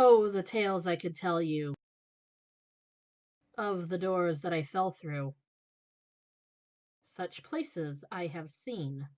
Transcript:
Oh, the tales I could tell you Of the doors that I fell through, Such places I have seen.